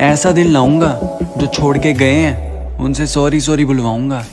ऐसा दिल लाऊँगा जो छोड़ के गए हैं। उनसे सॉरी सॉरी बुलवाऊँगा।